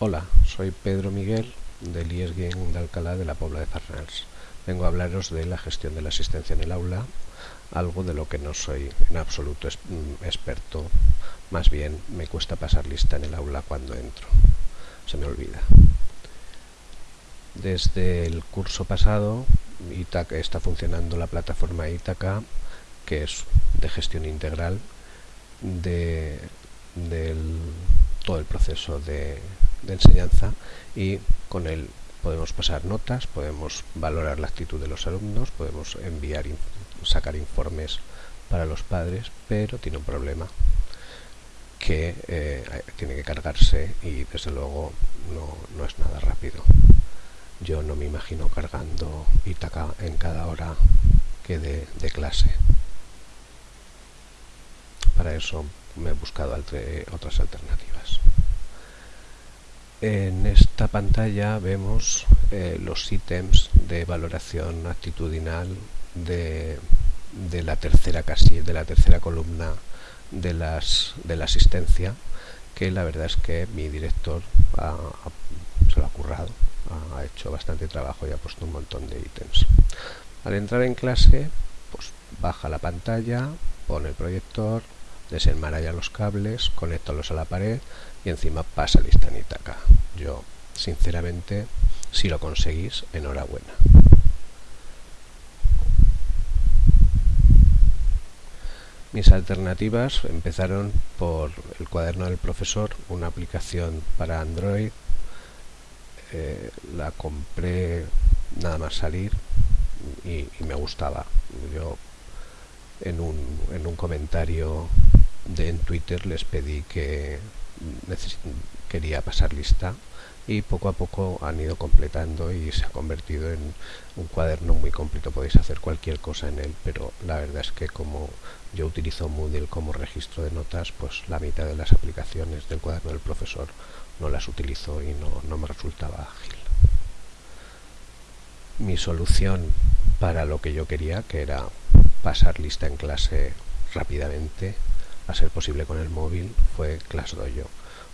Hola, soy Pedro Miguel del IES de Alcalá de la Pobla de Farnals. Vengo a hablaros de la gestión de la asistencia en el aula, algo de lo que no soy en absoluto mm, experto, más bien me cuesta pasar lista en el aula cuando entro, se me olvida. Desde el curso pasado Itaca, está funcionando la plataforma Itaca, que es de gestión integral de, todo el proceso de, de enseñanza y con él podemos pasar notas, podemos valorar la actitud de los alumnos, podemos enviar, sacar informes para los padres, pero tiene un problema que eh, tiene que cargarse y desde luego no, no, es nada rápido. Yo no me imagino cargando Itaca en cada hora que de, de clase. Para eso me he buscado otras alternativas. En esta pantalla vemos eh, los ítems de valoración actitudinal de, de, la tercera casilla, de la tercera columna de, las, de la asistencia, que la verdad es que mi director ha, se lo ha currado, ha hecho bastante trabajo y ha puesto un montón de ítems. Al entrar en clase, pues baja la pantalla, pone el proyector, desenmaralla los cables, conéctalos a la pared y encima pasa lista acá. Yo, sinceramente, si lo conseguís, enhorabuena. Mis alternativas empezaron por el cuaderno del profesor, una aplicación para Android. Eh, la compré nada más salir y, y me gustaba. Yo en un, en un comentario de, en Twitter les pedí que quería pasar lista y poco a poco han ido completando y se ha convertido en un cuaderno muy completo. Podéis hacer cualquier cosa en él pero la verdad es que como yo utilizo Moodle como registro de notas pues la mitad de las aplicaciones del cuaderno del profesor no las utilizo y no, no me resultaba ágil. Mi solución para lo que yo quería que era pasar lista en clase rápidamente a ser posible con el móvil fue ClassDojo.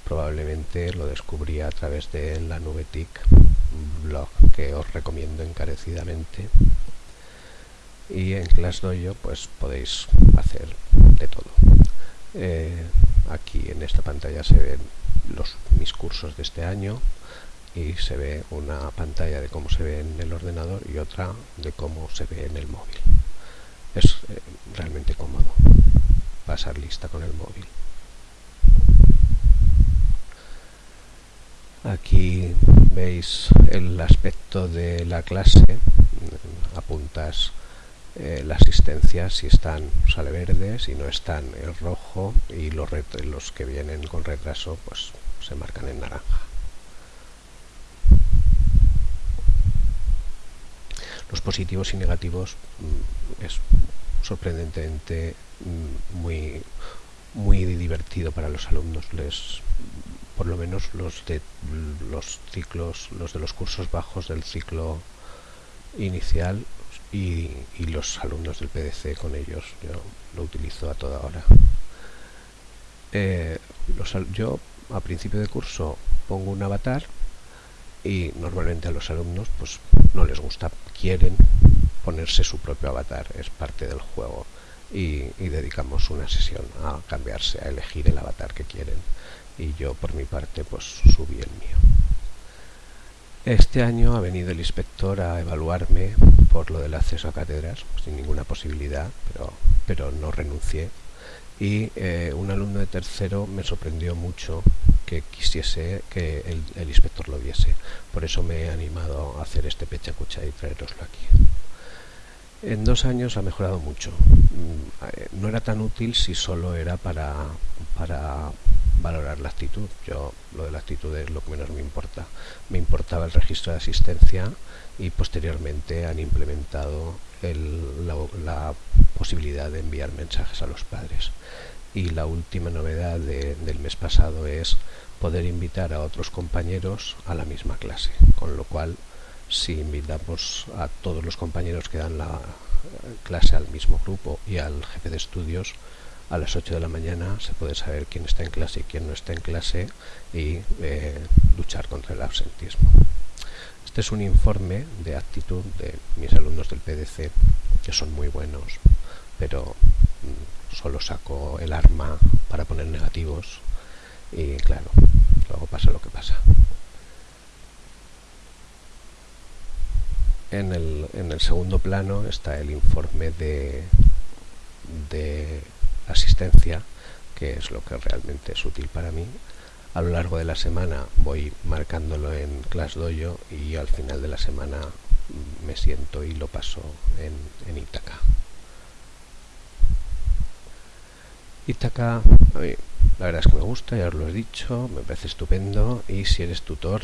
Probablemente lo descubrí a través de la nube TIC, blog que os recomiendo encarecidamente. Y en ClassDojo pues podéis hacer de todo. Eh, aquí en esta pantalla se ven los, mis cursos de este año y se ve una pantalla de cómo se ve en el ordenador y otra de cómo se ve en el móvil. Es eh, realmente cómodo pasar lista con el móvil. Aquí veis el aspecto de la clase, apuntas eh, la asistencia si están sale verde, si no están en rojo y los, los que vienen con retraso pues se marcan en naranja. Los positivos y negativos mm, es sorprendentemente mm, muy muy divertido para los alumnos. Les por lo menos los de los ciclos los de los cursos bajos del ciclo inicial y, los alumnos del PDC con ellos yo lo utilizo a toda hora. Eh, yo a principio de curso pongo un avatar y normalmente a los alumnos pues no les gusta quieren ponerse su propio avatar, es parte del juego. Y, dedicamos una sesión a cambiarse, a elegir el avatar que quieren. Y yo por mi parte pues subí el mío. Este año ha venido el inspector a evaluarme por lo del acceso a cátedras, sin ninguna posibilidad, pero, pero no renuncié. Y eh, un alumno de tercero me sorprendió mucho que quisiese que el, inspector lo viese. Por eso me he animado a hacer este pecha cucha y traeroslo aquí. En dos años ha mejorado mucho. Mm, eh, no era tan útil si solo era para, para valorar la actitud. Yo lo de la actitud es lo que menos me importa. Me importaba el registro de asistencia y posteriormente han implementado la, posibilidad de enviar mensajes a los padres. Y la última novedad de, del mes pasado es poder invitar a otros compañeros a la misma clase, con lo cual si invitamos a todos los compañeros que dan la clase al mismo grupo y al jefe de estudios a las 8 de la mañana se puede saber quién está en clase y quién no está en clase y eh, luchar contra el absentismo. Este es un informe de actitud de mis alumnos del PDC, que son muy buenos, pero mm, solo saco el arma para poner negativos y claro, luego pasa lo que pasa. En el, segundo plano está el informe de, asistencia, que es lo que realmente es útil para mí. A lo largo de la semana voy marcándolo en ClassDojo y al final de la semana me siento y lo paso en, en. Itaca, la verdad es que me gusta, ya os lo he dicho, me parece estupendo y si eres tutor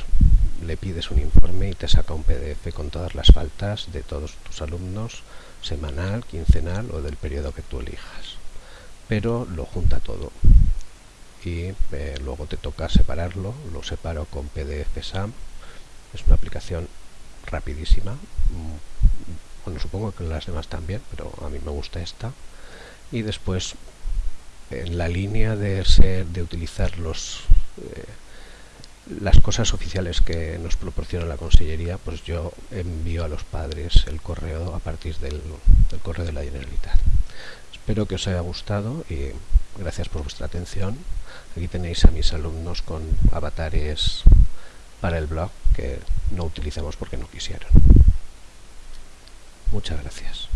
le pides un informe y te saca un PDF con todas las faltas de todos tus alumnos, semanal, quincenal o del periodo que tú elijas. Pero lo junta todo y eh, luego te toca separarlo, lo separo con PDF SAM, es una aplicación rapidísima, mm, bueno supongo que las demás también, pero a mí me gusta esta y después en la línea de ser de utilizar los eh, las cosas oficiales que nos proporciona la consellería, pues yo envío a los padres el correo a partir del, correo de la Generalitat. Espero que os haya gustado y gracias por vuestra atención. Aquí tenéis a mis alumnos con avatares para el blog que no utilizamos porque no quisieron. Muchas gracias.